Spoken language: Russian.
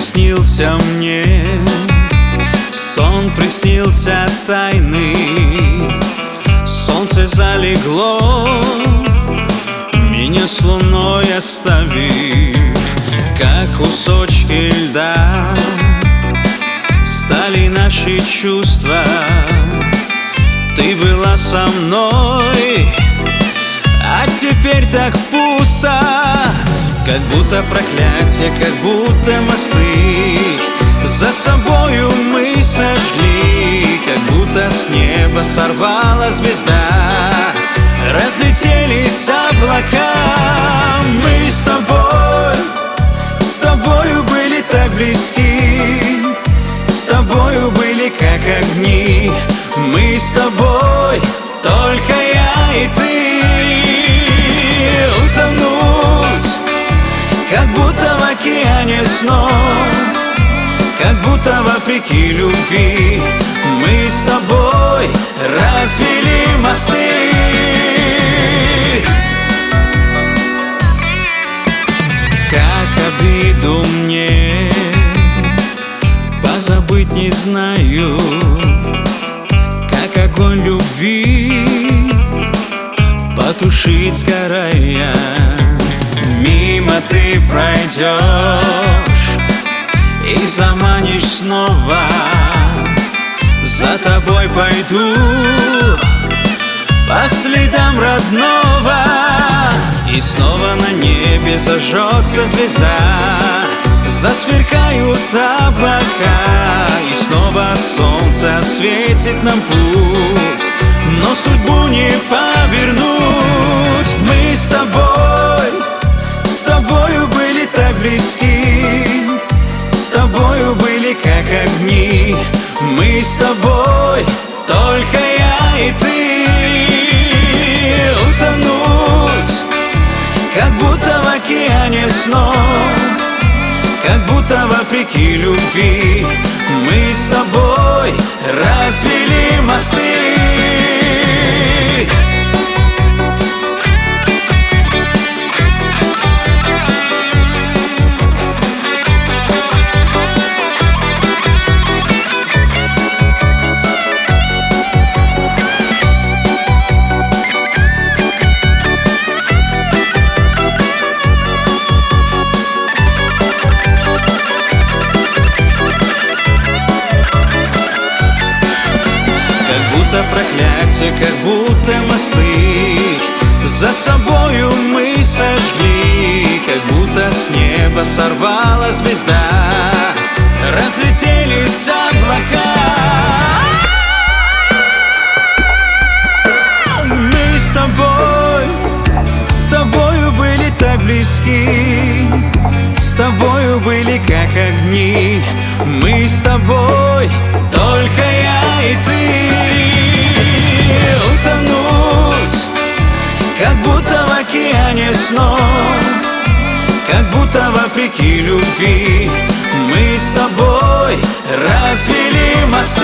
Приснился мне, сон приснился тайный. Солнце залегло, меня с луной оставив Как кусочки льда. Стали наши чувства. Ты была со мной, а теперь так пусто как будто проклятие, как будто мосты. За собою мы сожгли Как будто с неба сорвала звезда. Разлетелись облака. Мы с тобой, с тобою были так близки. С тобою были как огни. Мы с тобой, только Как будто в океане снов Как будто вопреки любви Мы с тобой развели мосты. Как обиду мне Позабыть не знаю Как огонь любви Потушить сгорая Мимо ты пройдешь И заманишь снова. За тобой пойду По следам родного И снова на небе зажжется звезда. Засверкают облака И снова солнце осветит нам путь Мы с тобой, только я и ты. Утонуть, как будто в океане снов Как будто вопреки любви. Мы с тобой развели мосты проклятие, как будто мосты За собою мы сожгли, как будто с неба сорвала звезда. Разлетелись облака. Мы с тобой, с тобою были так близки С тобою были как огни. Мы с тобой, только я и ты Кому-то вопреки любви. Мы с тобой развели мосты.